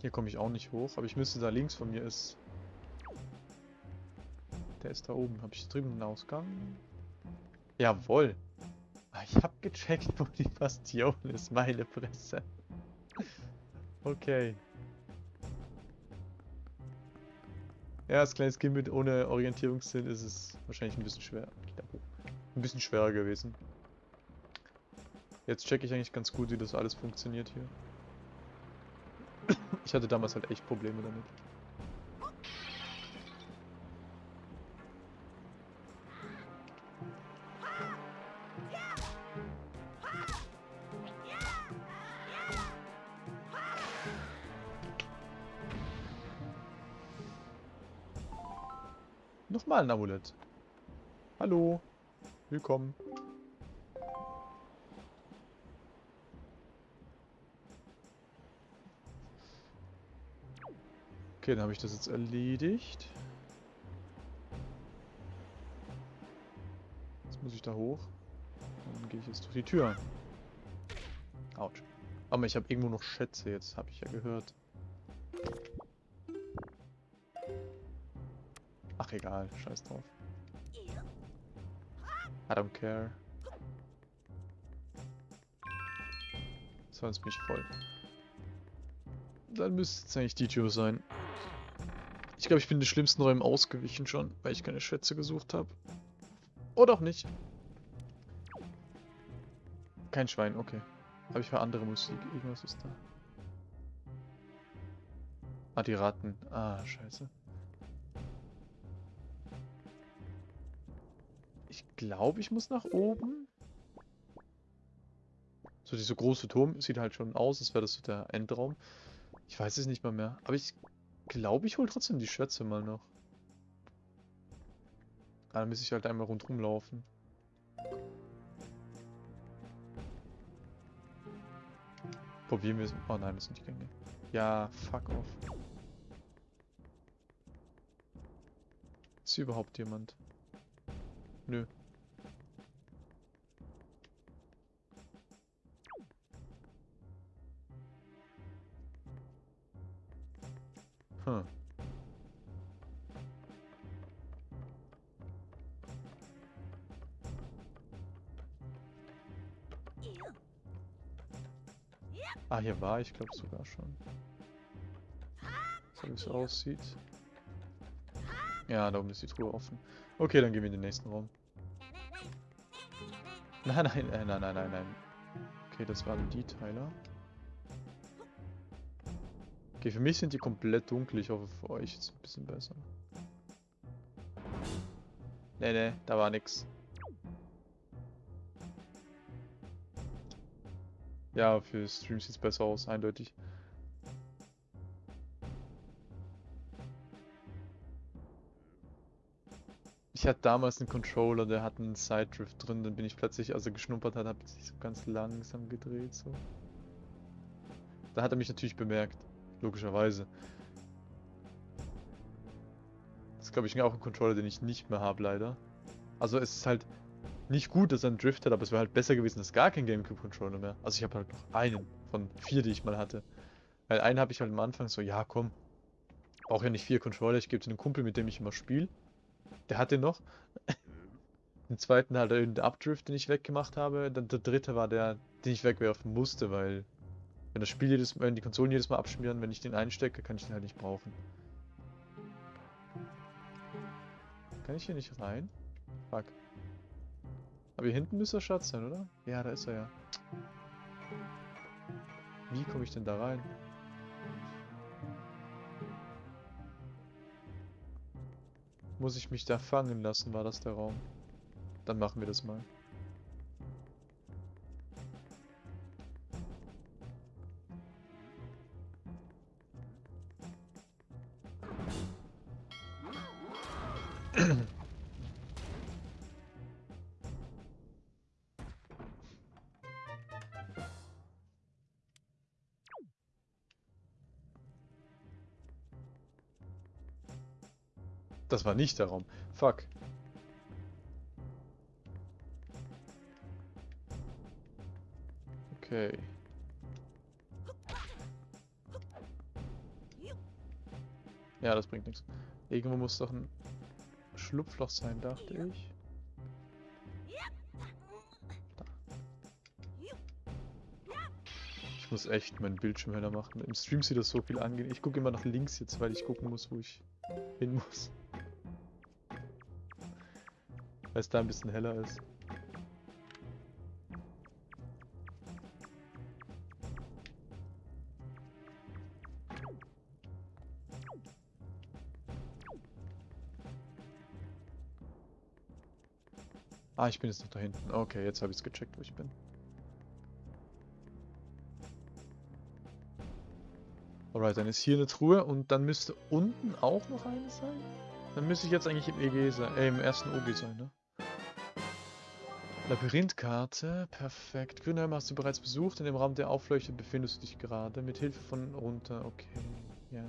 Hier komme ich auch nicht hoch, aber ich müsste da links von mir ist. Der ist da oben. Habe ich drüben einen Ausgang? Jawohl. Ah, Ich habe gecheckt, wo die Bastion ist. Meine Presse. Okay. Ja, als kleines Kind mit ohne Orientierungssinn ist es wahrscheinlich ein bisschen schwer. Ein bisschen schwerer gewesen. Jetzt checke ich eigentlich ganz gut, wie das alles funktioniert hier. Ich hatte damals halt echt Probleme damit. Nochmal ein Amulett. Hallo. Willkommen. Okay, dann habe ich das jetzt erledigt. Jetzt muss ich da hoch. Dann gehe ich jetzt durch die Tür. Autsch. Aber ich habe irgendwo noch Schätze jetzt, habe ich ja gehört. Ach egal, scheiß drauf. I don't care. Sonst bin ich voll. Dann müsste es eigentlich die Tür sein. Ich glaube, ich bin den schlimmsten Räumen ausgewichen schon, weil ich keine Schätze gesucht habe. Oder auch nicht. Kein Schwein, okay. Habe ich für andere Musik? Irgendwas ist da. Ah, die Ratten. Ah, scheiße. Ich glaube, ich muss nach oben. So, dieser große Turm sieht halt schon aus, als wäre das so der Endraum. Ich weiß es nicht mal mehr. Aber ich glaube, ich hole trotzdem die Schätze mal noch. Ah, dann muss ich halt einmal rundherum laufen. Probieren wir es. Oh nein, das sind die Gänge. Ja, fuck off. Ist hier überhaupt jemand? Nö. Ah, hier war ich, glaube sogar schon. So wie es aussieht. Ja, da oben ist die Truhe offen. Okay, dann gehen wir in den nächsten Raum. Nein, nein, nein, nein, nein, nein. Okay, das waren die Teile. Okay, für mich sind die komplett dunkel. Ich hoffe, für euch ist ein bisschen besser. Nee, nee, da war nix. Ja, für Stream sieht es besser aus, eindeutig. Ich hatte damals einen Controller, der hat einen Side Drift drin, dann bin ich plötzlich, als er geschnuppert hat, habe ich so ganz langsam gedreht, so. Da hat er mich natürlich bemerkt, logischerweise. Das ist, glaube ich, auch ein Controller, den ich nicht mehr habe, leider. Also es ist halt nicht gut, dass er einen Drift hat, aber es wäre halt besser gewesen, dass gar kein Gamecube-Controller mehr. Also ich habe halt noch einen von vier, die ich mal hatte. Weil einen habe ich halt am Anfang so, ja komm, brauche ja nicht vier Controller, ich gebe es einem Kumpel, mit dem ich immer spiele. Der hat den noch. Den zweiten halt irgendein Updrift, den ich weggemacht habe. Dann der dritte war der, den ich wegwerfen musste, weil wenn das Spiel jedes Mal, die Konsolen jedes Mal abschmieren, wenn ich den einstecke, kann ich den halt nicht brauchen. Kann ich hier nicht rein? Fuck. Aber hier hinten müsste der Schatz sein, oder? Ja, da ist er ja. Wie komme ich denn da rein? Muss ich mich da fangen lassen, war das der Raum? Dann machen wir das mal. War nicht der Raum. Fuck. Okay. Ja, das bringt nichts. Irgendwo muss doch ein Schlupfloch sein, dachte ich. Ich muss echt meinen Bildschirm heller machen. Im Stream sieht das so viel angehen. Ich gucke immer nach links jetzt, weil ich gucken muss, wo ich hin muss. Weil es da ein bisschen heller ist. Ah, ich bin jetzt noch da hinten. Okay, jetzt habe ich es gecheckt, wo ich bin. Alright, dann ist hier eine Truhe und dann müsste unten auch noch eine sein. Dann müsste ich jetzt eigentlich im EG sein, äh, im ersten OG sein, ne? Labyrinthkarte, perfekt. Grünheim hast du bereits besucht. In dem Raum, der aufleuchtet, befindest du dich gerade. Mit Hilfe von runter, okay, ja.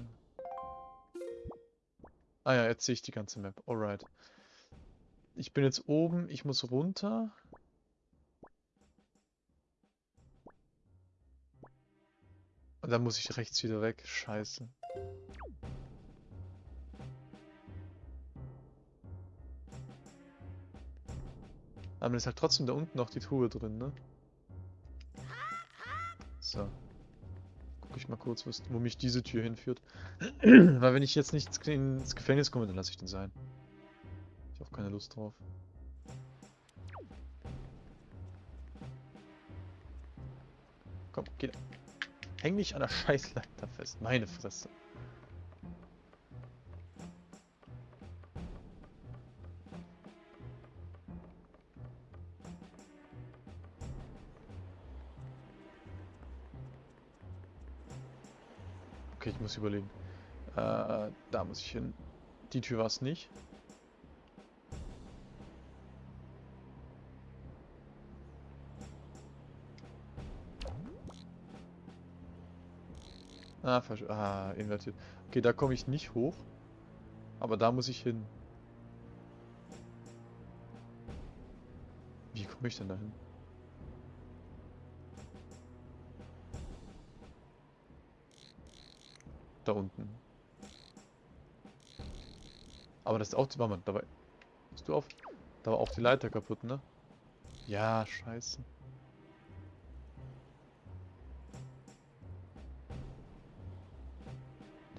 Ah ja, jetzt sehe ich die ganze Map. Alright. Ich bin jetzt oben, ich muss runter. Und dann muss ich rechts wieder weg. Scheiße. Aber es ist halt trotzdem da unten noch die Truhe drin, ne? So. Guck ich mal kurz, wo mich diese Tür hinführt. Weil wenn ich jetzt nicht ins Gefängnis komme, dann lasse ich den sein auch keine Lust drauf. Komm, geh. Häng mich an der Scheißleiter fest. Meine Fresse. Okay, ich muss überlegen. Äh, da muss ich hin. Die Tür war es nicht. Ah, ah, invertiert. Okay, da komme ich nicht hoch. Aber da muss ich hin. Wie komme ich denn da hin? Da unten. Aber das ist auch... Warte mal, dabei... Hast du auf? Da war auch die Leiter kaputt, ne? Ja, scheiße.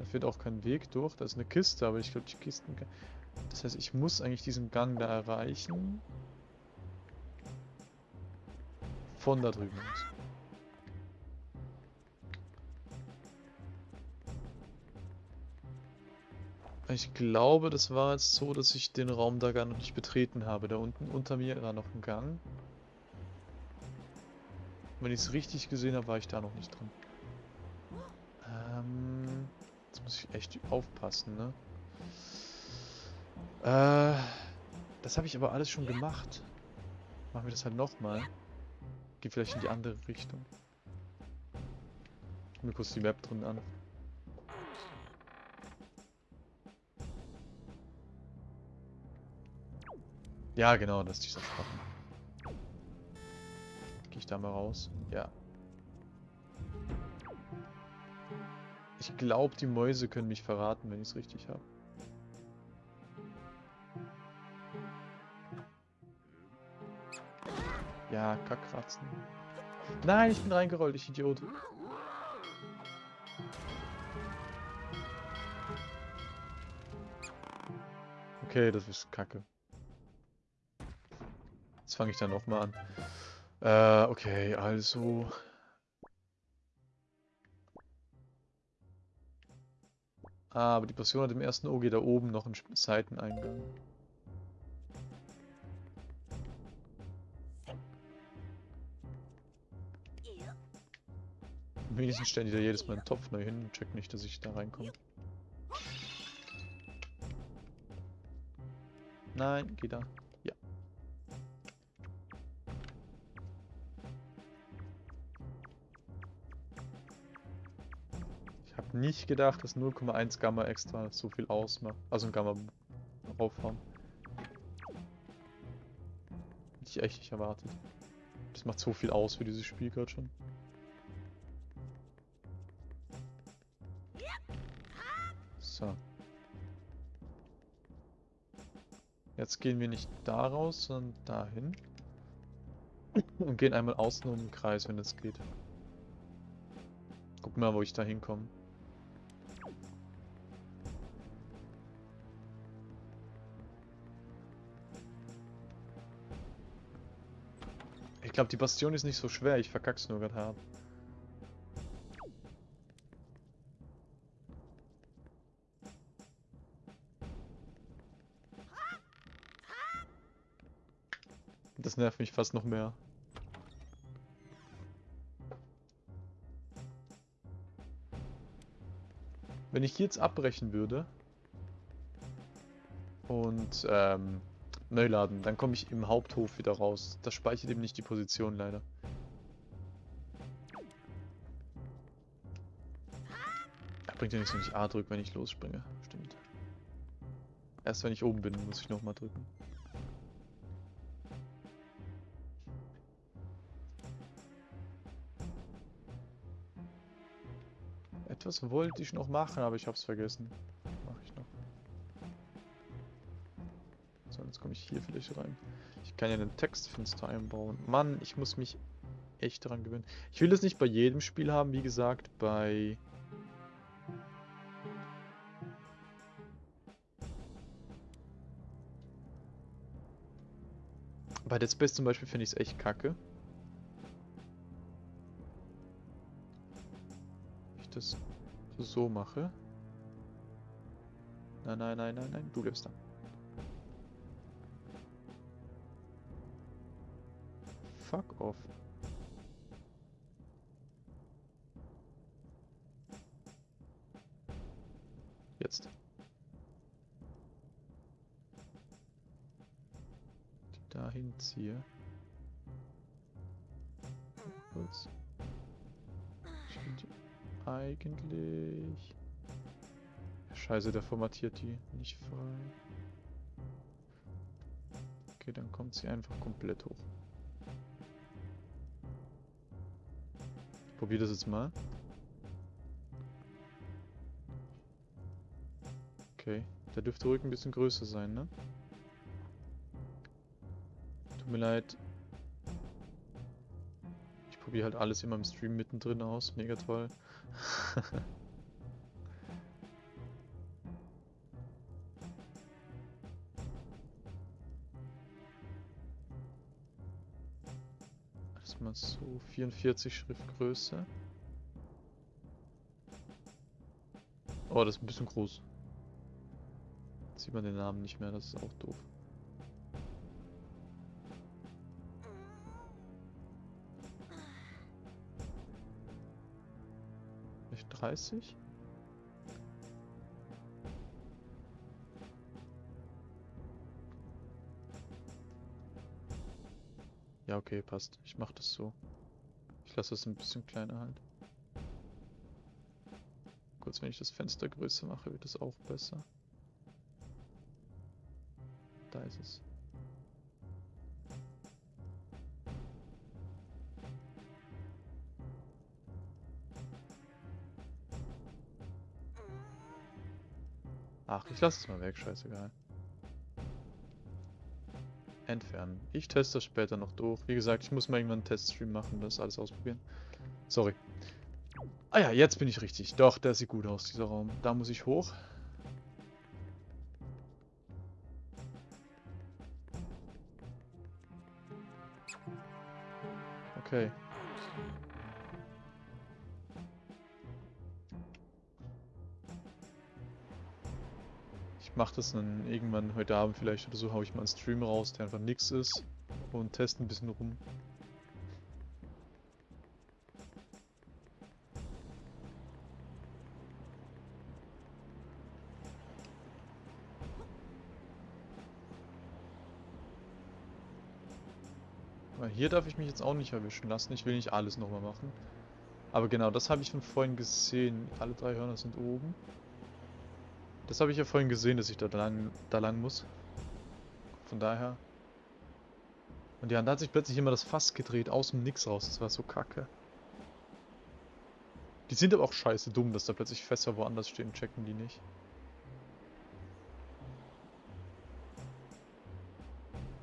führt auch kein Weg durch. Da ist eine Kiste, aber ich glaube, die Kisten... Das heißt, ich muss eigentlich diesen Gang da erreichen. Von da drüben aus. Ich glaube, das war jetzt so, dass ich den Raum da gar noch nicht betreten habe. Da unten unter mir war noch ein Gang. Wenn ich es richtig gesehen habe, war ich da noch nicht drin. Ähm... Jetzt muss ich echt aufpassen, ne? Äh, das habe ich aber alles schon gemacht. Machen wir das halt nochmal. Geh vielleicht in die andere Richtung. Ich mir kurz die Map drin an. Ja, genau, das ist dieser Schatten. Gehe ich da mal raus? Ja. Ich glaube, die Mäuse können mich verraten, wenn ich es richtig habe. Ja, Kackkratzen. Nein, ich bin reingerollt, ich Idiot. Okay, das ist kacke. Fange ich dann nochmal an. Äh, okay, also... Ah, aber die Passion hat im ersten OG da oben noch einen Seiteneingang. Wenigstens stellen die da jedes Mal einen Topf neu hin und checken nicht, dass ich da reinkomme. Nein, geh da. nicht gedacht, dass 0,1 Gamma extra so viel ausmacht. Also ein Gamma aufhauen. Hätte ich echt nicht erwartet. Das macht so viel aus für dieses Spiel gerade schon. So. Jetzt gehen wir nicht da raus, sondern dahin. Und gehen einmal außen um den Kreis, wenn das geht. Guck mal, wo ich da hinkomme. Ich glaube, die Bastion ist nicht so schwer. Ich verkack's nur gerade hart. Das nervt mich fast noch mehr. Wenn ich jetzt abbrechen würde und ähm, neu laden, dann komme ich im Haupthof wieder raus. Das speichert eben nicht die Position leider. Bringt ja nichts, wenn ich A drücke, wenn ich losspringe. Stimmt. Erst wenn ich oben bin, muss ich nochmal drücken. Etwas wollte ich noch machen, aber ich hab's vergessen. Ich hier vielleicht rein. Ich kann ja ein Textfenster einbauen. Mann, ich muss mich echt daran gewöhnen. Ich will das nicht bei jedem Spiel haben, wie gesagt, bei... Bei Dead Space zum Beispiel finde ich es echt kacke. Ich das so mache. Nein, nein, nein, nein, nein, du bleibst da. Fuck off. Jetzt. Die dahin ziehe. Kurz. Stimmt eigentlich? Scheiße, der formatiert die nicht frei. Okay, dann kommt sie einfach komplett hoch. Probier das jetzt mal. Okay, der dürfte ruhig ein bisschen größer sein, ne? Tut mir leid. Ich probiere halt alles immer im Stream mittendrin aus. Mega toll. Erstmal so 44 Schriftgröße. Oh, das ist ein bisschen groß. Jetzt sieht man den Namen nicht mehr, das ist auch doof. 30. Ja, okay, passt. Ich mach das so. Ich lasse es ein bisschen kleiner halt. Kurz, wenn ich das Fenster größer mache, wird es auch besser. Da ist es. Ach, ich lasse es mal weg, scheißegal. Entfernen. Ich teste das später noch durch. Wie gesagt, ich muss mal irgendwann einen Teststream machen und das alles ausprobieren. Sorry. Ah ja, jetzt bin ich richtig. Doch, der sieht gut aus, dieser Raum. Da muss ich hoch. Mache das dann irgendwann heute Abend vielleicht oder so, haue ich mal einen Stream raus, der einfach nix ist und teste ein bisschen rum. Hier darf ich mich jetzt auch nicht erwischen lassen, ich will nicht alles nochmal machen. Aber genau, das habe ich von vorhin gesehen. Alle drei Hörner sind oben. Das habe ich ja vorhin gesehen, dass ich da lang, da lang muss. Von daher. Und ja, da hat sich plötzlich immer das Fass gedreht, aus dem Nix raus. Das war so kacke. Die sind aber auch scheiße dumm, dass da plötzlich Fässer woanders stehen, checken die nicht.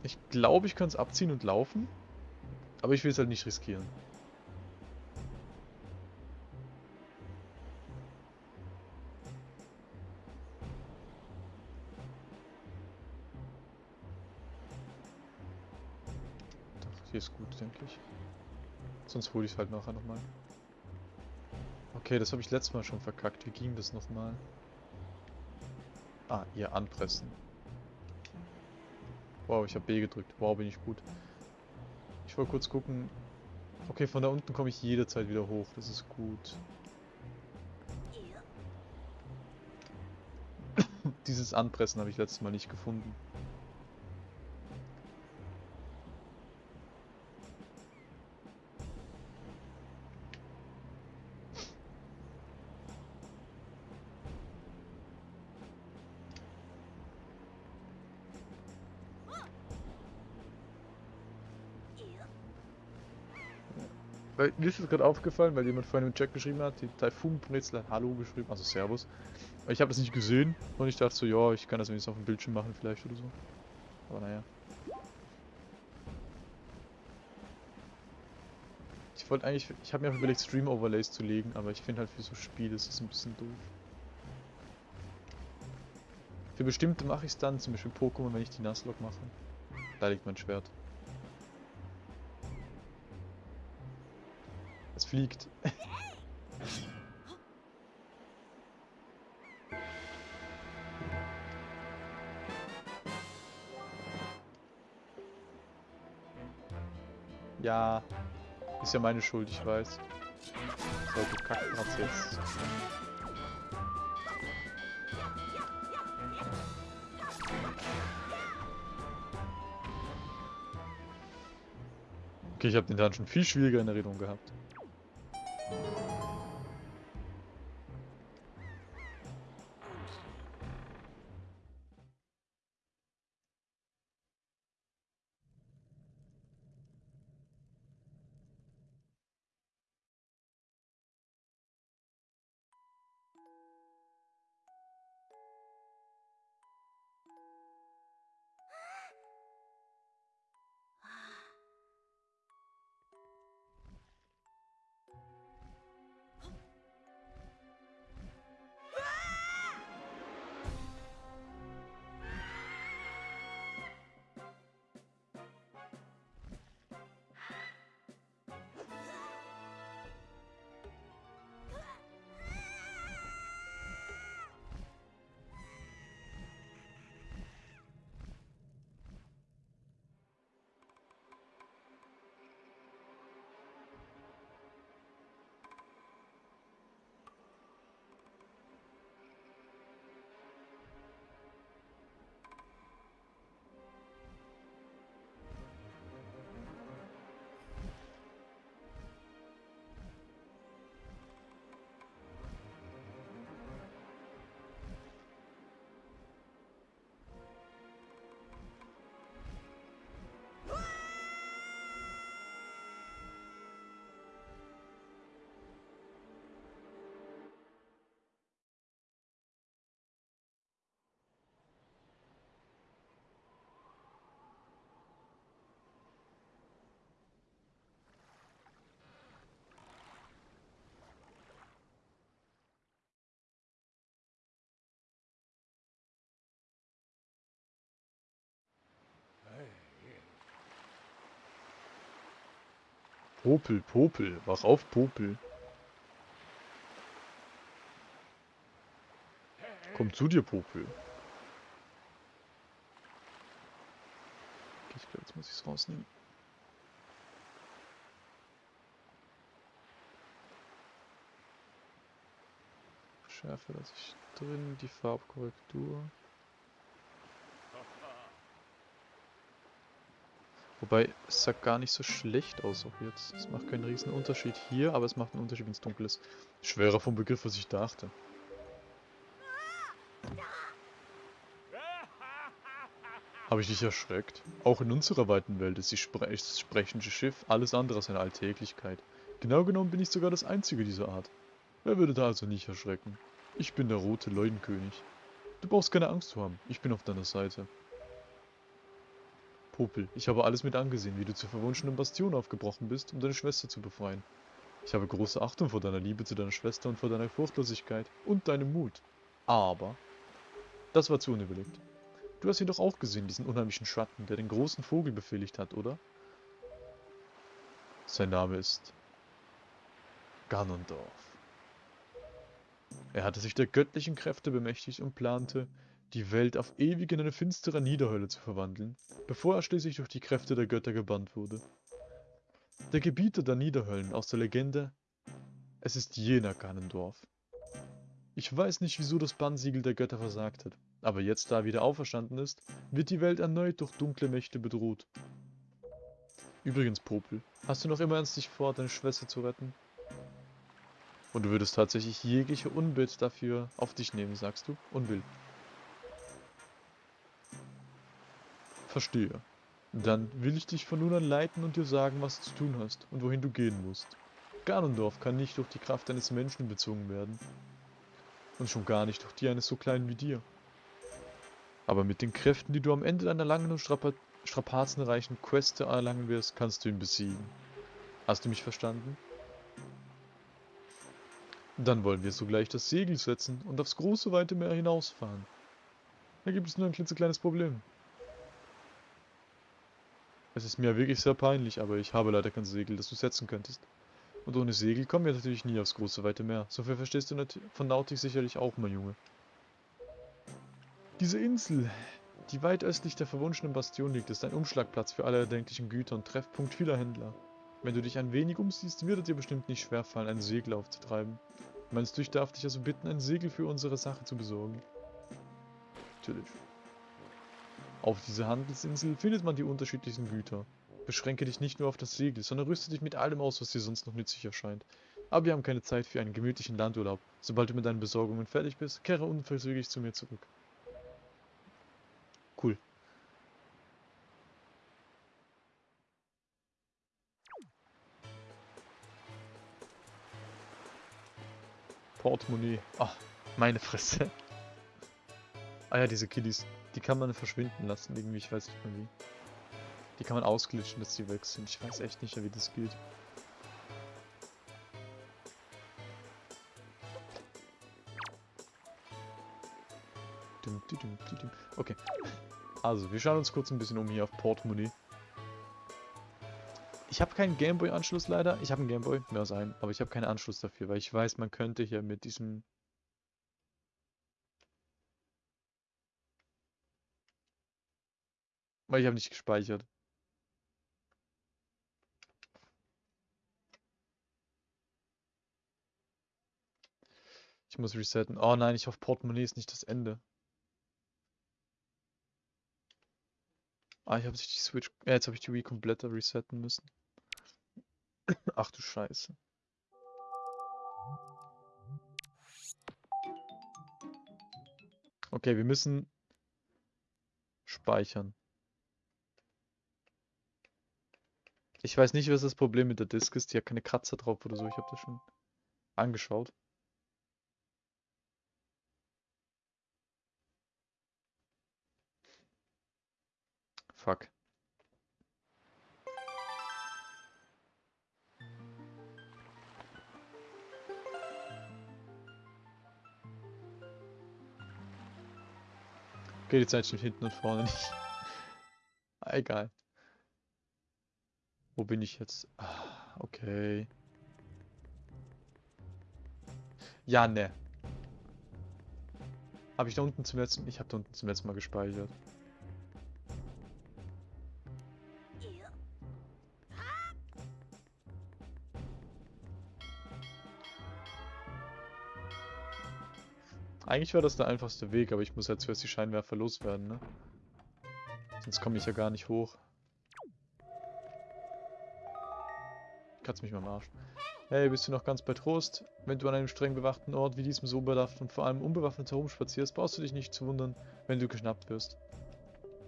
Ich glaube, ich kann es abziehen und laufen. Aber ich will es halt nicht riskieren. Denke ich. Sonst hole ich es halt nachher nochmal. Okay, das habe ich letztes Mal schon verkackt. Wie ging das nochmal? Ah, ihr anpressen. Wow, ich habe B gedrückt. Wow, bin ich gut. Ich wollte kurz gucken. Okay, von da unten komme ich jederzeit wieder hoch. Das ist gut. Dieses Anpressen habe ich letztes Mal nicht gefunden. Mir ist gerade aufgefallen, weil jemand vorhin im Chat geschrieben hat, die Taifun Brezel hat Hallo geschrieben, also Servus. Ich habe das nicht gesehen und ich dachte so, ja, ich kann das wenigstens auf dem Bildschirm machen vielleicht oder so. Aber naja. Ich wollte eigentlich, ich habe mir auch überlegt Stream Overlays zu legen, aber ich finde halt für so Spiele ist das ein bisschen doof. Für bestimmte mache ich es dann, zum Beispiel Pokémon, wenn ich die Nuzlocke mache. Da liegt mein Schwert. Fliegt. ja, ist ja meine Schuld, ich weiß. So, du Kackplatz jetzt. Okay, ich habe den schon viel schwieriger in Erinnerung gehabt. Popel, Popel, wach auf, Popel. Komm zu dir, Popel. Okay, ich glaube, jetzt muss ich es rausnehmen. Schärfe lasse ich drin, die Farbkorrektur. Wobei, es sah gar nicht so schlecht aus auch jetzt. Es macht keinen riesen Unterschied hier, aber es macht einen Unterschied, wenn es dunkel ist. Schwerer vom Begriff, was ich dachte. Habe ich dich erschreckt? Auch in unserer weiten Welt ist, Spre das sprechende Schiff alles andere als eine Alltäglichkeit. Genau genommen bin ich sogar das einzige dieser Art. Wer würde da also nicht erschrecken? Ich bin der rote Leuenkönig. Du brauchst keine Angst zu haben, ich bin auf deiner Seite. Popel, ich habe alles mit angesehen, wie du zur verwunschenen Bastion aufgebrochen bist, um deine Schwester zu befreien. Ich habe große Achtung vor deiner Liebe zu deiner Schwester und vor deiner Furchtlosigkeit und deinem Mut. Aber, das war zu unüberlegt. Du hast ihn doch auch gesehen, diesen unheimlichen Schatten, der den großen Vogel befehligt hat, oder? Sein Name ist Ganondorf. Er hatte sich der göttlichen Kräfte bemächtigt und plante, die Welt auf ewig in eine finstere Niederhölle zu verwandeln, bevor er schließlich durch die Kräfte der Götter gebannt wurde. Der Gebieter der Niederhöllen aus der Legende, es ist jener Ganondorf. Ich weiß nicht, wieso das Bannsiegel der Götter versagt hat, aber jetzt, da er wieder auferstanden ist, wird die Welt erneut durch dunkle Mächte bedroht. Übrigens, Popel, hast du noch immer ernstlich vor, deine Schwester zu retten? Und du würdest tatsächlich jegliche Unbild dafür auf dich nehmen, sagst du? Unbill. Verstehe. Dann will ich dich von nun an leiten und dir sagen, was du zu tun hast und wohin du gehen musst. Ganondorf kann nicht durch die Kraft eines Menschen bezwungen werden. Und schon gar nicht durch die eines so kleinen wie dir. Aber mit den Kräften, die du am Ende deiner langen und strapa strapazenreichen Queste erlangen wirst, kannst du ihn besiegen. Hast du mich verstanden? Dann wollen wir sogleich das Segel setzen und aufs große weite Meer hinausfahren. Da gibt es nur ein klitzekleines Problem. Es ist mir wirklich sehr peinlich, aber ich habe leider kein Segel, das du setzen könntest. Und ohne Segel kommen wir natürlich nie aufs große weite Meer. So viel verstehst du von Nautik sicherlich auch, mein Junge. Diese Insel, die weit östlich der verwunschenen Bastion liegt, ist ein Umschlagplatz für alle erdenklichen Güter und Treffpunkt vieler Händler. Wenn du dich ein wenig umsiehst, wird es dir bestimmt nicht schwerfallen, ein Segel aufzutreiben. Meinst du, ich darf dich also bitten, ein Segel für unsere Sache zu besorgen? Natürlich. Auf dieser Handelsinsel findet man die unterschiedlichsten Güter. Beschränke dich nicht nur auf das Segel, sondern rüste dich mit allem aus, was dir sonst noch nützlich erscheint. Aber wir haben keine Zeit für einen gemütlichen Landurlaub. Sobald du mit deinen Besorgungen fertig bist, kehre unverzüglich zu mir zurück. Cool. Portemonnaie. Ach, meine Fresse. Ah ja, diese Kiddies. Die kann man verschwinden lassen, irgendwie, ich weiß nicht mehr wie. Die kann man ausglitschen, dass die weg sind. Ich weiß echt nicht mehr, wie das geht. Okay. Also, wir schauen uns kurz ein bisschen um hier auf Portemonnaie. Ich habe keinen Gameboy-Anschluss leider. Ich habe einen Gameboy, mehr sein, aber ich habe keinen Anschluss dafür, weil ich weiß, man könnte hier mit diesem Weil ich habe nicht gespeichert. Ich muss resetten. Oh nein, ich hoffe Portemonnaie ist nicht das Ende. Ah, ich habe sich die Switch... Ja, jetzt habe ich die Wii komplett resetten müssen. Ach du Scheiße. Okay, wir müssen speichern. Ich weiß nicht, was das Problem mit der Disk ist. Die hat keine Kratzer drauf oder so. Ich habe das schon angeschaut. Fuck. Okay, die Zeit steht hinten und vorne nicht. Egal. Wo bin ich jetzt? Ah, okay. Ja, ne. Habe ich da unten zum letzten... Ich habe da unten zum letzten Mal gespeichert. Eigentlich wäre das der einfachste Weg, aber ich muss ja zuerst die Scheinwerfer loswerden, ne? Sonst komme ich ja gar nicht hoch. Kannst mich mal am Arsch. Hey, bist du noch ganz bei Trost? Wenn du an einem streng bewachten Ort wie diesem so bedacht und vor allem unbewaffnet herumspazierst, brauchst du dich nicht zu wundern, wenn du geschnappt wirst.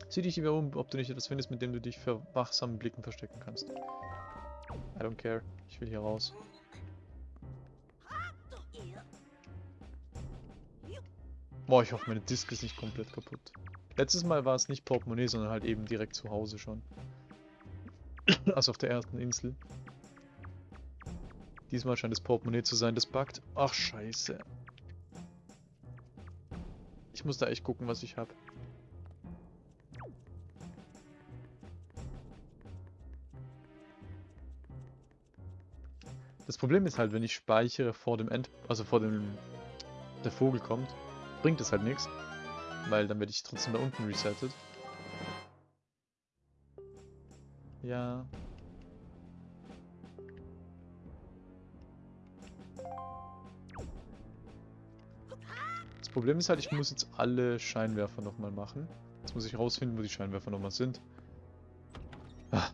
Sieh dich lieber um, ob du nicht etwas findest, mit dem du dich für wachsamen Blicken verstecken kannst. I don't care. Ich will hier raus. Boah, ich hoffe, meine Disk ist nicht komplett kaputt. Letztes Mal war es nicht Portemonnaie, sondern halt eben direkt zu Hause schon. also auf der ersten Insel. Diesmal scheint es Portemonnaie zu sein, das buggt. Ach, scheiße. Ich muss da echt gucken, was ich habe. Das Problem ist halt, wenn ich speichere vor dem End, also vor dem der Vogel kommt, bringt es halt nichts, weil dann werde ich trotzdem da unten resettet. Ja. Das Problem ist halt, ich muss jetzt alle Scheinwerfer nochmal machen. Jetzt muss ich rausfinden, wo die Scheinwerfer nochmal sind. Ah.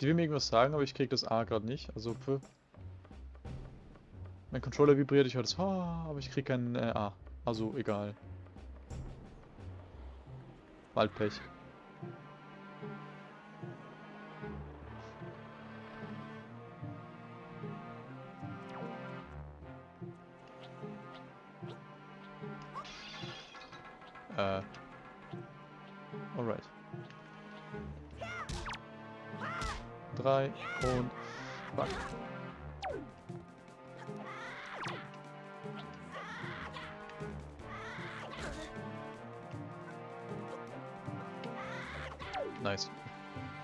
Die will mir irgendwas sagen, aber ich krieg das A gerade nicht. Also für mein Controller vibriert, ich höre das H, aber ich krieg kein äh, A. Also egal. Waldpech. Äh. Alright. Drei und fuck.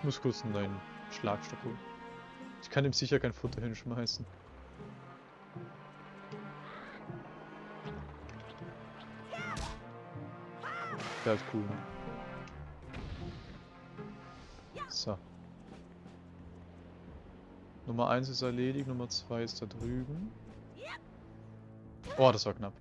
Muss kurz einen neuen Schlagstock holen. Ich kann ihm sicher kein Futter hinschmeißen. Der ist cool. Ne? So. Nummer 1 ist erledigt, Nummer 2 ist da drüben. Oh, das war knapp.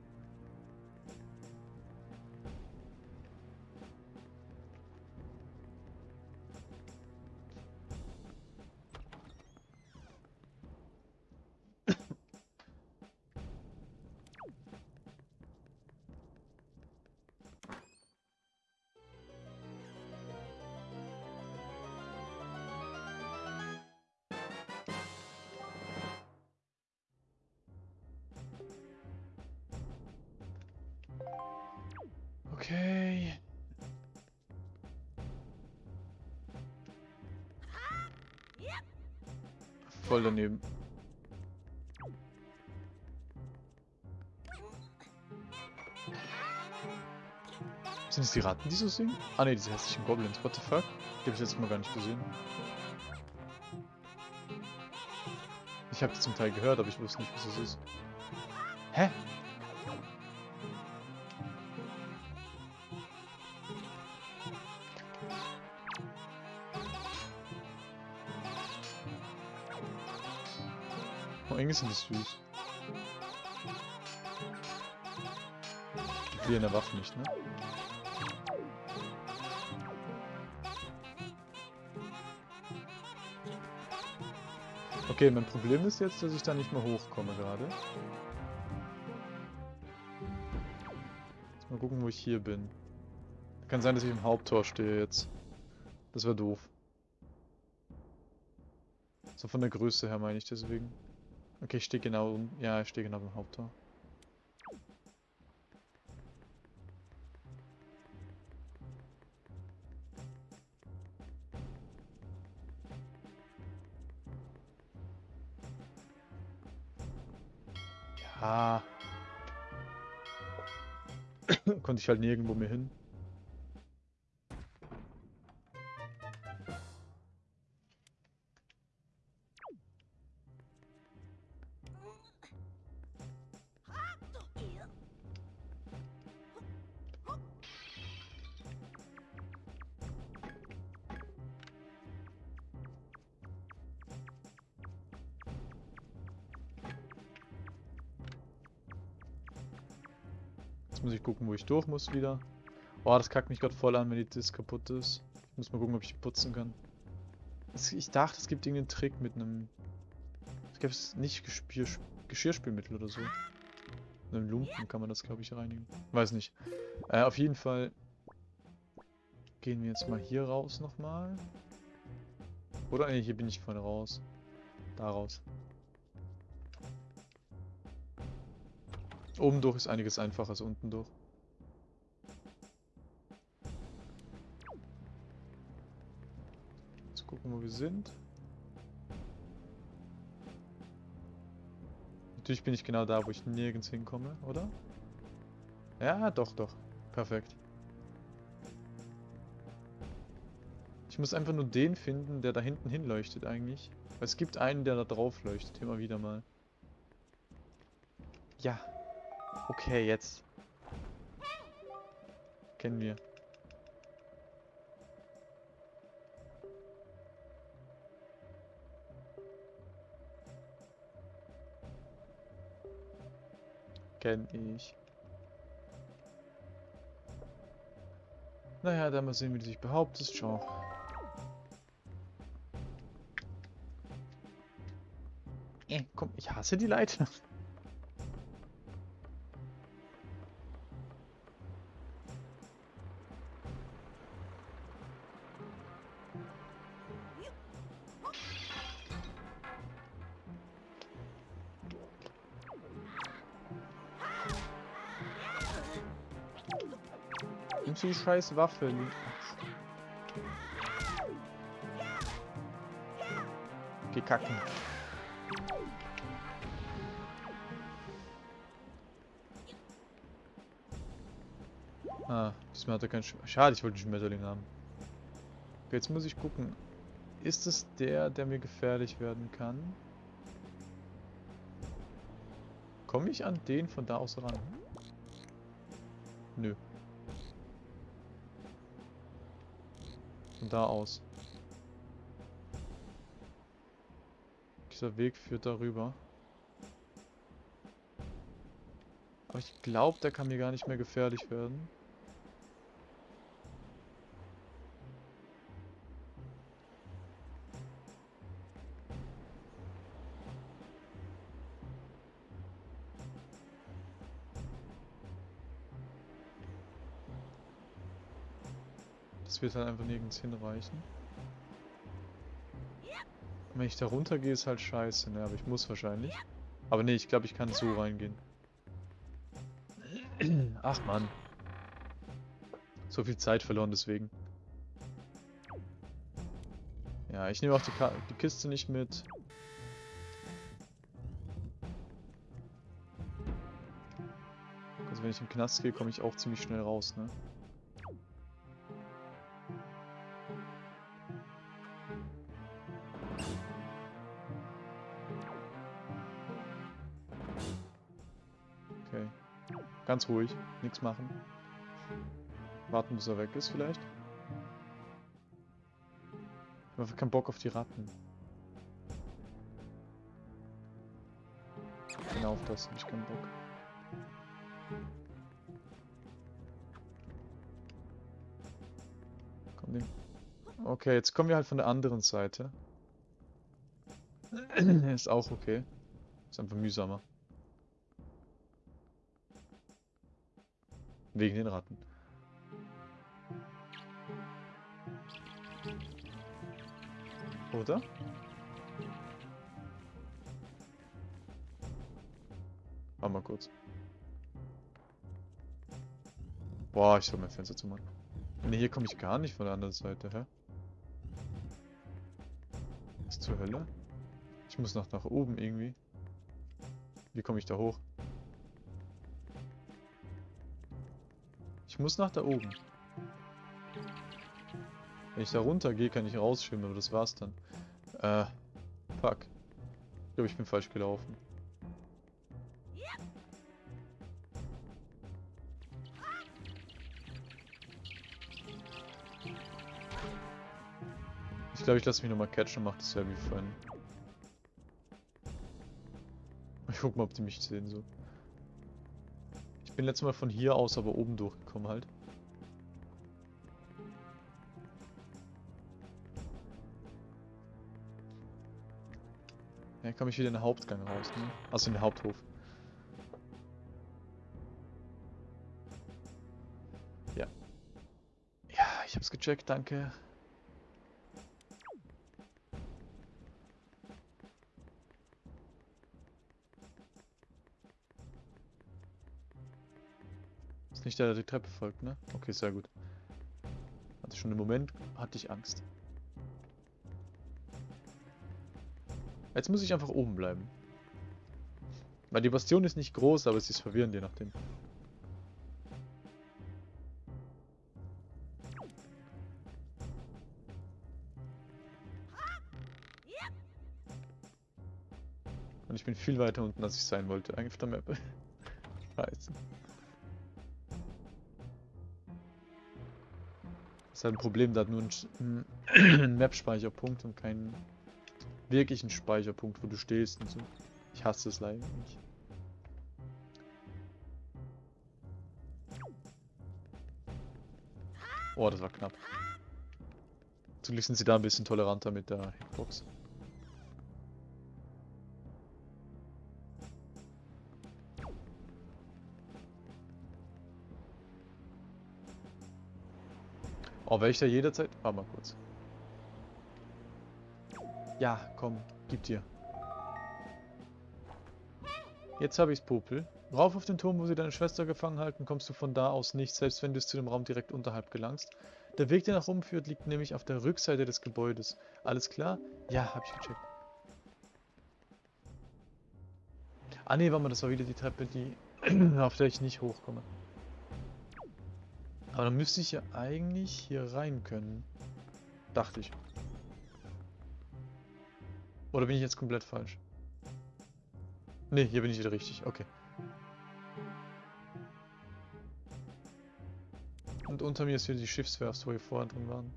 Voll daneben. Sind es die Ratten, die so singen? Ah ne, diese hässlichen Goblins. What the fuck? Die habe ich jetzt mal gar nicht gesehen. Ich habe die zum Teil gehört, aber ich wusste nicht, was es ist. Hä? Irgendwie sind die süß. Die verlieren der Waffe nicht, ne? Okay, mein Problem ist jetzt, dass ich da nicht mehr hochkomme gerade. Mal gucken, wo ich hier bin. Kann sein, dass ich im Haupttor stehe jetzt. Das wäre doof. So von der Größe her meine ich deswegen. Okay, ich stehe genau, ja, ich stehe genau beim Haupttor. Ja. Konnte ich halt nirgendwo mehr hin. Muss ich gucken, wo ich durch muss wieder. Oh, das kackt mich gerade voll an, wenn die Disc kaputt ist. Ich muss mal gucken, ob ich die putzen kann. Ich dachte, es gibt irgendeinen Trick mit einem... Es gibt nicht Geschirr, Geschirrspülmittel oder so. Mit einem Lumpen kann man das, glaube ich, reinigen. Weiß nicht. Äh, auf jeden Fall Gehen wir jetzt mal hier raus nochmal. Oder? Ne, hier bin ich vorne raus. Da raus. Oben durch ist einiges einfacher als unten durch. Jetzt gucken, wo wir sind. Natürlich bin ich genau da, wo ich nirgends hinkomme, oder? Ja, doch, doch. Perfekt. Ich muss einfach nur den finden, der da hinten hinleuchtet eigentlich. Weil es gibt einen, der da drauf leuchtet, immer wieder mal. Ja. Okay, jetzt. Kennen wir. Kenn ich. Naja, dann mal sehen, wie du dich behauptest. Ciao. Äh, komm, ich hasse die Leiter. Die scheiß Waffe? Geh kacken. Ah, diesmal hat er keinen Sch Schade, ich wollte einen Schmetterling haben. Okay, jetzt muss ich gucken. Ist es der, der mir gefährlich werden kann? Komme ich an den von da aus ran? Da aus. Dieser Weg führt darüber. Aber ich glaube, der kann mir gar nicht mehr gefährlich werden. Wird halt einfach nirgends hinreichen. Wenn ich da runter gehe, ist halt scheiße, ne? Aber ich muss wahrscheinlich. Aber ne, ich glaube, ich kann so reingehen. Ach man. So viel Zeit verloren deswegen. Ja, ich nehme auch die, die Kiste nicht mit. Also wenn ich im Knast gehe, komme ich auch ziemlich schnell raus, ne? Ganz ruhig, nichts machen. Warten, bis er weg ist vielleicht. Ich habe keinen Bock auf die Ratten. Genau auf das habe ich keinen Bock. Komm, nehm. Okay, jetzt kommen wir halt von der anderen Seite. ist auch okay. Ist einfach mühsamer. Wegen den Ratten. Oder? Warte mal kurz. Boah, ich soll mein Fenster zu machen. Ne, hier komme ich gar nicht von der anderen Seite, hä? Was zur Hölle? Ich muss noch nach oben irgendwie. Wie komme ich da hoch? Ich muss nach da oben. Wenn ich da runter gehe, kann ich rausschwimmen, aber das war's dann. Äh, fuck. Ich glaube, ich bin falsch gelaufen. Ich glaube, ich lasse mich nochmal catchen und mache das ja wie vorhin. Ich guck mal, ob die mich sehen so. Ich bin letztes Mal von hier aus aber oben durchgekommen halt. Ja, komme ich wieder in den Hauptgang raus, ne? Also in den Haupthof. Ja. Ja, ich hab's gecheckt, danke. Der, der die Treppe folgt, ne? Okay, sehr gut. Hatte schon im Moment, hatte ich Angst. Jetzt muss ich einfach oben bleiben. Weil die Bastion ist nicht groß, aber sie ist verwirrend, je nachdem. Und ich bin viel weiter unten, als ich sein wollte, eigentlich auf der Map. Scheiße. Ist halt ein Problem, da hat nur ein, Map-Speicherpunkt und keinen wirklichen Speicherpunkt, wo du stehst und so. Ich hasse es leider nicht. Oh, das war knapp. Zum sind sie da ein bisschen toleranter mit der Hitbox. Oh, wäre ich da jederzeit... Warte mal kurz. Ja, komm, gib dir. Jetzt habe ich's, Popel. Rauf auf den Turm, wo sie deine Schwester gefangen halten, kommst du von da aus nicht, selbst wenn du zu dem Raum direkt unterhalb gelangst. Der Weg, der nach oben führt, liegt nämlich auf der Rückseite des Gebäudes. Alles klar? Ja, hab ich gecheckt. Ah ne, warte mal, das war wieder die Treppe, die auf der ich nicht hochkomme. Aber dann müsste ich ja eigentlich hier rein können. Dachte ich. Oder bin ich jetzt komplett falsch? Ne, hier bin ich wieder richtig. Okay. Und unter mir ist wieder die Schiffswerft, wo wir vorher drin waren.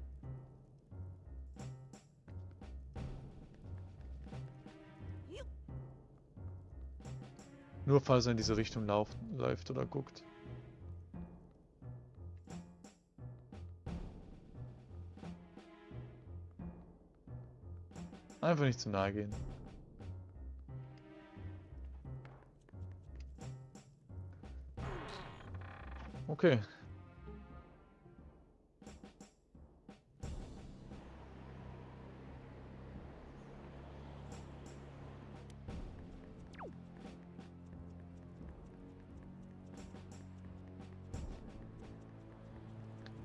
Nur falls er in diese Richtung lauft, läuft oder guckt. Einfach nicht zu nahe gehen. Okay.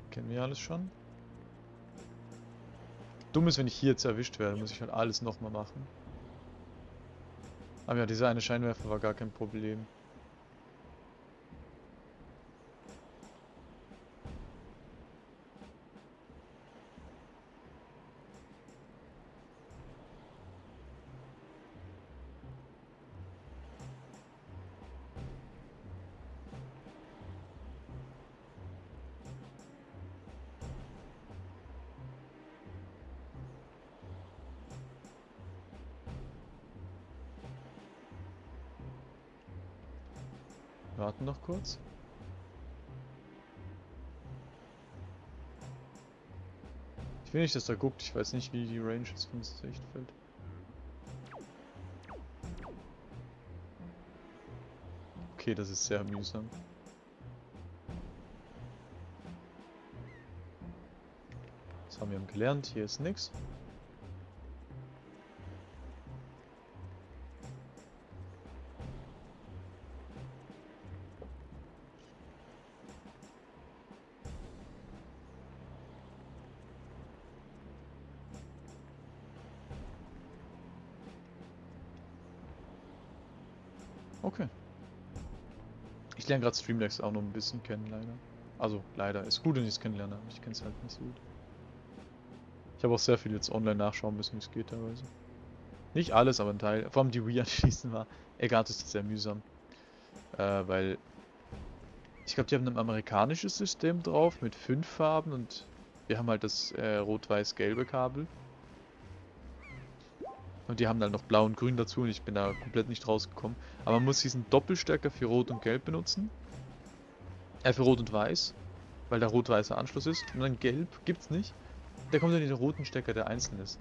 Kennen wir alles schon? Dumm ist, wenn ich hier jetzt erwischt werde, muss ich halt alles nochmal machen. Aber ja, dieser eine Scheinwerfer war gar kein Problem. Warten noch kurz. Ich will nicht, dass er guckt. Ich weiß nicht, wie die Range ist von das Sichtfeld. Okay, das ist sehr mühsam. Das haben wir gelernt. Hier ist nichts. Lerne gerade Streamlabs auch noch ein bisschen kennen, leider. Also, leider. Ist gut, wenn ich es kennenlerne, aber ich kenne es halt nicht so gut. Ich habe auch sehr viel jetzt online nachschauen müssen, wie es geht teilweise. Nicht alles, aber ein Teil. Vor allem die Wii anschließen war. Egal, das ist sehr mühsam. Äh, weil... Ich glaube, die haben ein amerikanisches System drauf mit fünf Farben und wir haben halt das äh, rot-weiß-gelbe Kabel. Und die haben dann noch blau und grün dazu und ich bin da komplett nicht rausgekommen. Aber man muss diesen Doppelstärker für rot und gelb benutzen. Äh, für rot und weiß. Weil der rot-weißer Anschluss ist. Und dann gelb gibt's nicht. Der kommt dann in den roten Stecker, der einzeln ist.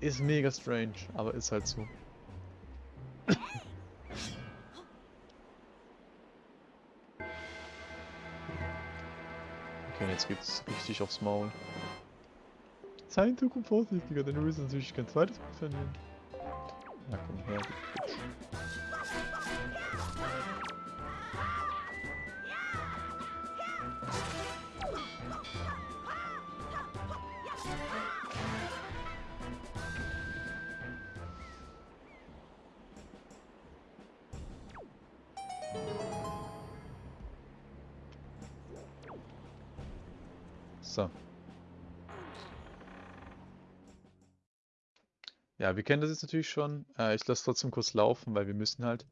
Ist mega strange, aber ist halt so. jetzt geht's richtig aufs Maul. In Zukunft vorsichtiger, denn du willst natürlich kein zweites Mal verlieren. Na komm her, Wir kennen das jetzt natürlich schon. Äh, ich lasse trotzdem kurz laufen, weil wir müssen halt.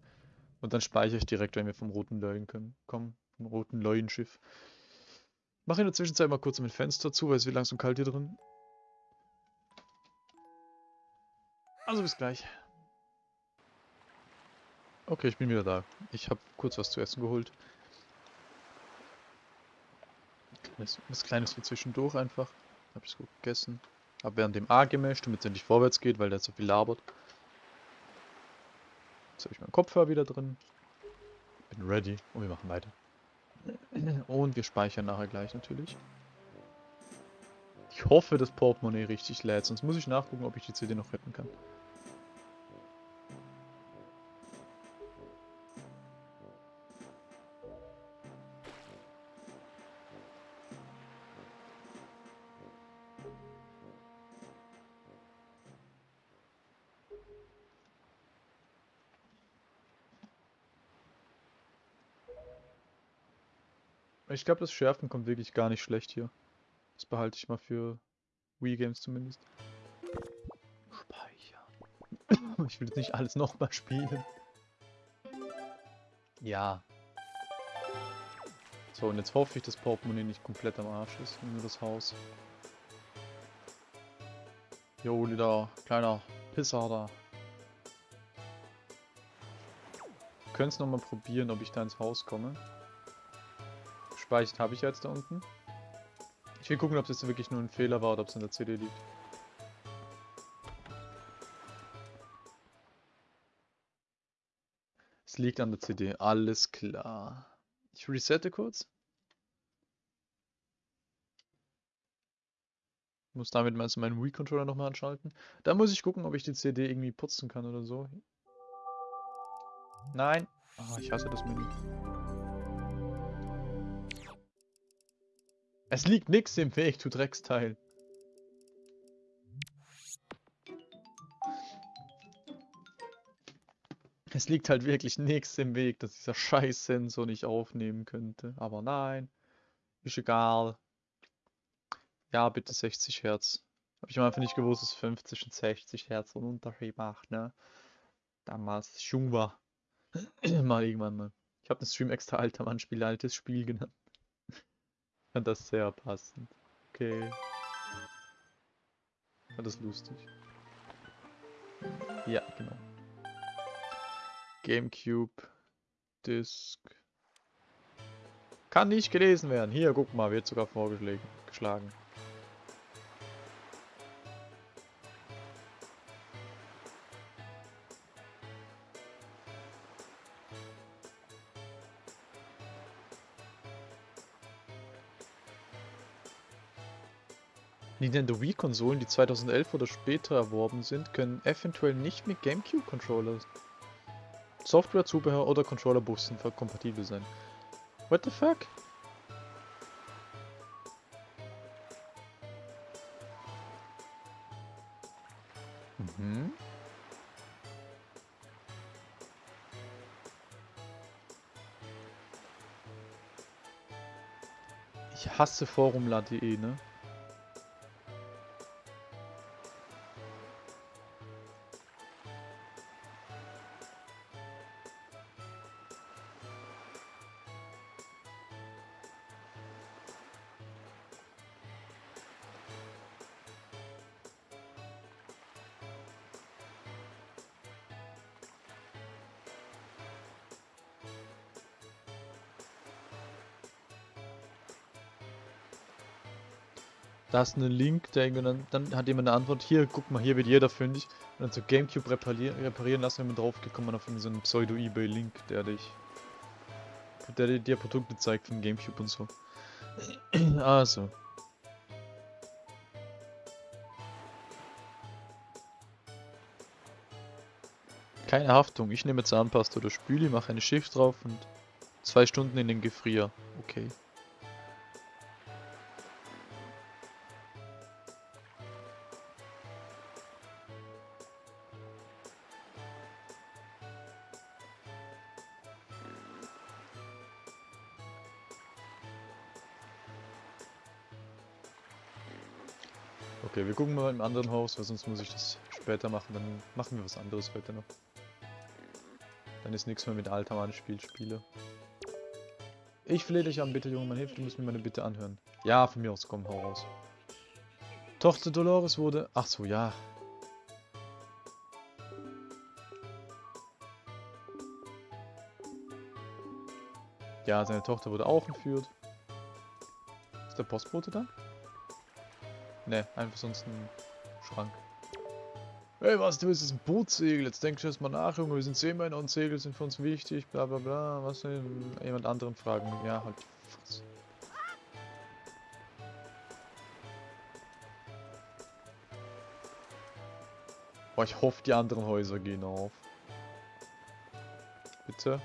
Und dann speichere ich direkt, wenn wir vom roten Leuen kommen. Vom roten Leuenschiff. Mache in der Zwischenzeit mal kurz mein Fenster zu, weil es wird langsam kalt hier drin. Also bis gleich. Okay, ich bin wieder da. Ich habe kurz was zu essen geholt. Kleines, was Kleines für zwischendurch einfach. Habe ich gut gegessen. Habe während dem A gemischt, damit es endlich vorwärts geht, weil der so viel labert. Jetzt habe ich meinen Kopfhörer wieder drin. Bin ready und wir machen weiter. Und wir speichern nachher gleich natürlich. Ich hoffe, das Portemonnaie richtig lädt, sonst muss ich nachgucken, ob ich die CD noch retten kann. Ich glaube, das Schärfen kommt wirklich gar nicht schlecht hier. Das behalte ich mal für Wii Games zumindest. Speichern. Ich will jetzt nicht alles nochmal spielen. Ja. So, und jetzt hoffe ich, dass Portemonnaie nicht komplett am Arsch ist. Nur das Haus. Jo, da, kleiner Pisser da. Wir können es nochmal probieren, ob ich da ins Haus komme. Gespeichert habe ich jetzt da unten. Ich will gucken, ob das wirklich nur ein Fehler war oder ob es in der CD liegt. Es liegt an der CD, alles klar. Ich resette kurz. Muss damit mal meinen Wii-Controller nochmal anschalten. Da muss ich gucken, ob ich die CD irgendwie putzen kann oder so. Nein. Oh, ich hasse das Menü. Es liegt nichts im Weg, du Drecksteil. Es liegt halt wirklich nichts im Weg, dass dieser Scheiß-Sensor nicht aufnehmen könnte. Aber nein, ist egal. Ja, bitte 60 Hertz. Habe ich Anfang nicht gewusst, dass 50 und 60 Hertz einen Unterschied macht, ne? Damals, als ich jung war. mal irgendwann mal. Ich habe den Stream extra alter Mann Spiel altes Spiel genannt fand das sehr passend. Okay. Fand das lustig. Ja, genau. Gamecube. Disk. Kann nicht gelesen werden. Hier, guck mal, wird sogar vorgeschlagen. Nintendo Wii-Konsolen, die 2011 oder später erworben sind, können eventuell nicht mit GameCube-Controllers, Software, Zubehör oder Controllerbussen kompatibel sein. What the fuck? Mhm. Ich hasse Forum.de, ne? Da ist ein Link, der dann, dann hat jemand eine Antwort, hier, guck mal, hier wird jeder fündig. Und dann so Gamecube reparieren, reparieren lassen, wenn man drauf geht, auf so einen Pseudo-Ebay-Link, der dich, der dir Produkte zeigt von Gamecube und so. Also. Keine Haftung. Ich nehme Zahnpasta oder Spüli, mache eine Schicht drauf und zwei Stunden in den Gefrier. Okay. Okay, wir gucken mal im anderen Haus, weil sonst muss ich das später machen. Dann machen wir was anderes heute noch. Dann ist nichts mehr mit Alter Spiel spiele. Ich flehe dich an, bitte Junge, man hilft, du musst mir meine Bitte anhören. Ja, von mir aus, komm, hau raus. Tochter Dolores wurde... Ach so, ja. Ja, seine Tochter wurde auch entführt. Ist der Postbote da? Ne, einfach sonst ein Schrank. Hey, was, du bist ein Bootsegel. Jetzt denkst du erstmal nach, Junge. Wir sind Seemänner und Segel sind für uns wichtig. Bla bla bla. Was denn? Jemand anderen fragen. Ja, halt. Boah, ich hoffe, die anderen Häuser gehen auf. Bitte?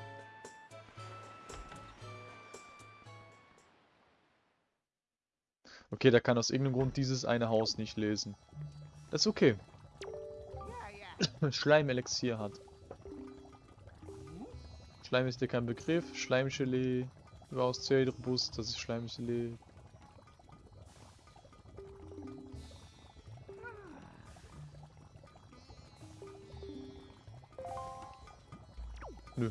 Okay, der kann aus irgendeinem Grund dieses eine Haus nicht lesen. Das ist okay. Schleimelixier hat. Schleim ist dir kein Begriff. Schleimgelee. Überaus sehr robust, das ist Schleimgelee. Nö.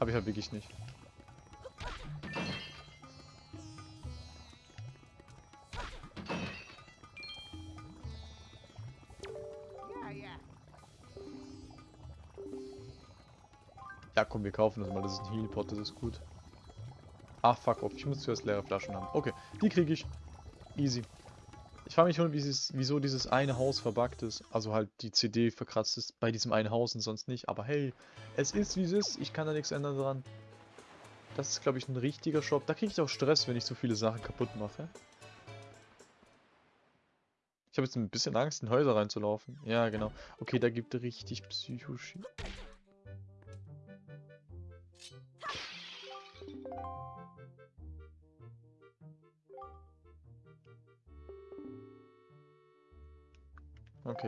Hab ich halt wirklich nicht. Komm, wir kaufen das mal. Das ist ein Healpot, das ist gut. Ach, fuck off. Ich muss zuerst leere Flaschen haben. Okay, die kriege ich. Easy. Ich frage mich schon, wieso dieses eine Haus verbuggt ist. Also halt die CD verkratzt ist bei diesem einen Haus und sonst nicht. Aber hey, es ist wie es ist. Ich kann da nichts ändern dran. Das ist, glaube ich, ein richtiger Shop. Da kriege ich auch Stress, wenn ich so viele Sachen kaputt mache. Ich habe jetzt ein bisschen Angst, in Häuser reinzulaufen. Ja, genau. Okay, da gibt es richtig Psychoshit.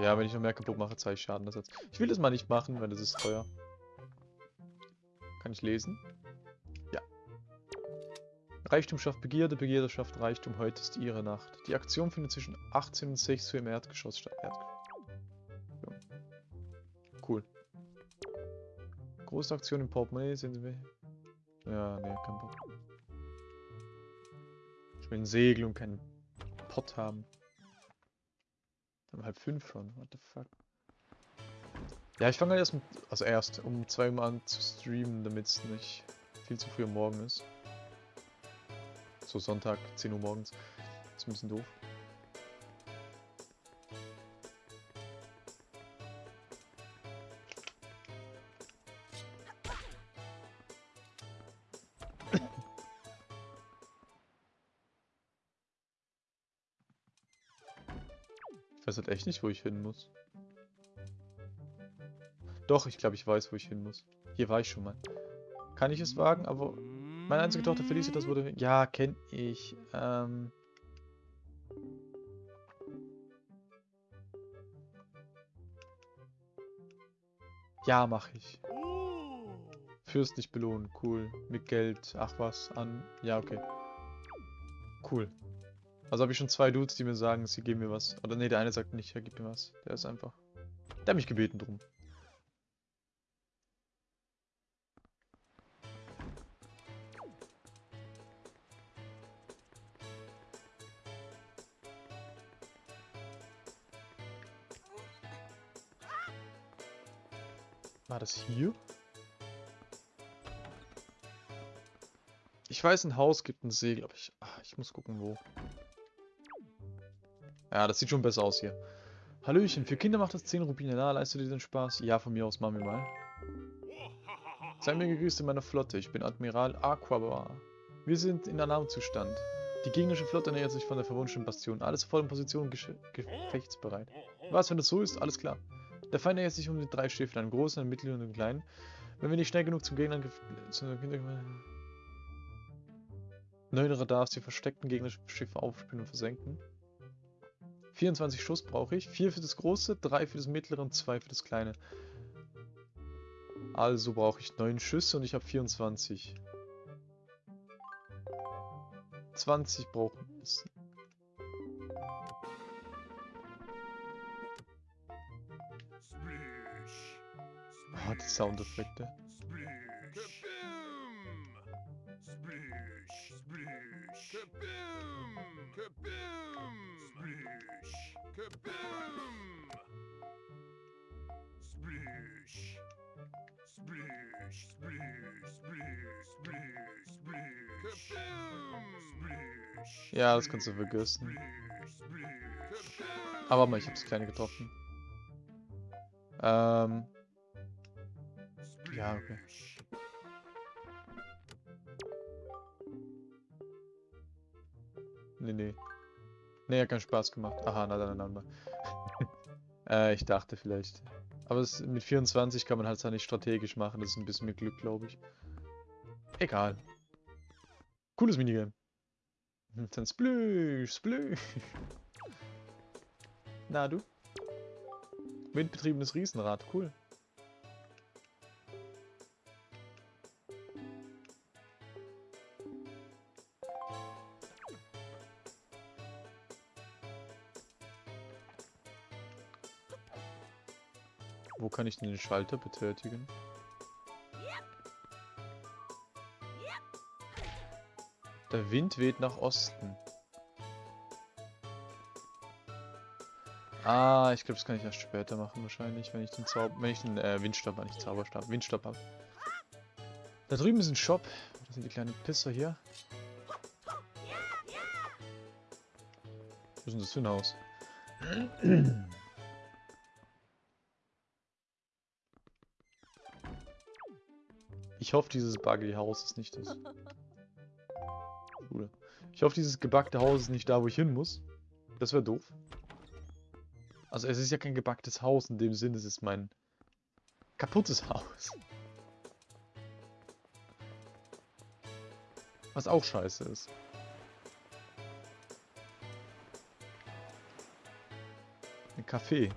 Ja, wenn ich noch mehr kaputt mache, zeige ich Schadenersatz. Ich will das mal nicht machen, weil das ist teuer. Kann ich lesen? Ja. Reichtum schafft Begierde, Begierde schafft Reichtum, heute ist ihre Nacht. Die Aktion findet zwischen 18 und 6 Uhr im Erdgeschoss statt. Erdgeschoss. Ja. Cool. Große Aktion im Portemonnaie, sehen Sie mich? Ja, nee, kein Bock. Ich will ein Segel und keinen Pott haben. Um halb fünf schon, what the fuck. Ja, ich fange halt erst, mit, also erst um zwei Uhr an zu streamen, damit es nicht viel zu früh am Morgen ist. So Sonntag, 10 Uhr morgens. ist ein bisschen doof. Halt echt nicht, wo ich hin muss. Doch, ich glaube, ich weiß, wo ich hin muss. Hier war ich schon mal. Kann ich es wagen? Aber meine einzige Tochter Felicitas wurde... Ja, kenne ich. Ähm... Ja, mache ich. Fürstlich belohnen, cool. Mit Geld, ach was, an... Ja, okay. Cool. Also habe ich schon zwei Dudes, die mir sagen, sie geben mir was. Oder nee, der eine sagt nicht, er gibt mir was. Der ist einfach... Der hat mich gebeten drum. War das hier? Ich weiß, ein Haus gibt ein Segel, aber ich, ach, ich muss gucken, wo. Ja, das sieht schon besser aus hier. Hallöchen, für Kinder macht das 10 Rubine. Na, leistet dir den Spaß? Ja, von mir aus machen wir mal. Sei mir gegrüßt in meiner Flotte. Ich bin Admiral Aquabar. Wir sind in Alarmzustand. Die gegnerische Flotte nähert sich von der verwunschenen Bastion. Alles voll in Position, gefechtsbereit. Was, wenn das so ist? Alles klar. Der Feind nähert sich um die drei Schiffe, einen großen, einen mittleren und einen kleinen. Wenn wir nicht schnell genug zum Gegner... Zu Neun Radars die versteckten gegnerischen Schiffe aufspielen und versenken. 24 Schuss brauche ich. 4 für das große, 3 für das mittlere und 2 für das kleine. Also brauche ich 9 Schüsse und ich habe 24. 20 brauchen es. Oh, die Soundeffekte. Ja, das kannst du vergessen. Aber mal, ich hab's kleine getroffen. Ähm. Ja, okay. Nee, nee. Nee, hat keinen Spaß gemacht. Aha, na dann, dann. äh, ich dachte vielleicht. Aber es, mit 24 kann man halt nicht strategisch machen. Das ist ein bisschen mit Glück, glaube ich. Egal. Cooles Minigame. Dann Splüsch, Splüsch. Na du? Windbetriebenes Riesenrad, cool. Wo kann ich denn den Schalter betätigen? Der Wind weht nach Osten. Ah, ich glaube, das kann ich erst später machen wahrscheinlich, wenn ich den Zauber, wenn ich den äh, Windstab, nicht Zauberstab, Windstab habe. Da drüben ist ein Shop. Das sind die kleinen Pisser hier. Was ist denn das für ein Haus? Ich hoffe, dieses buggy Haus ist nicht das. Ich hoffe, dieses gebackte Haus ist nicht da, wo ich hin muss. Das wäre doof. Also es ist ja kein gebacktes Haus in dem Sinne, es ist mein kaputtes Haus. Was auch scheiße ist. Ein Café.